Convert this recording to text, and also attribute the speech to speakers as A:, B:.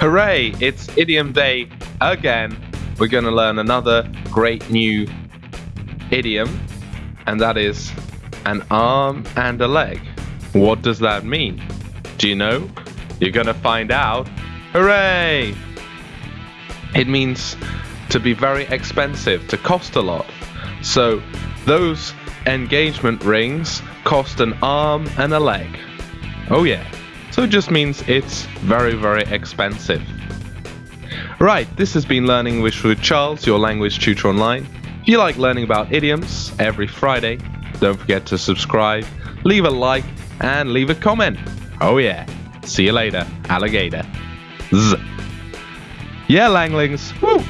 A: Hooray! It's idiom day again. We're going to learn another great new idiom, and that is an arm and a leg. What does that mean? Do you know? You're going to find out. Hooray! It means to be very expensive, to cost a lot. So, those engagement rings cost an arm and a leg. Oh, yeah. So it just means it's very, very expensive. Right, this has been Learning English with Charles, your language tutor online. If you like learning about idioms every Friday, don't forget to subscribe, leave a like, and leave a comment. Oh, yeah. See you later, alligator. Z. Yeah, Langlings. Woo!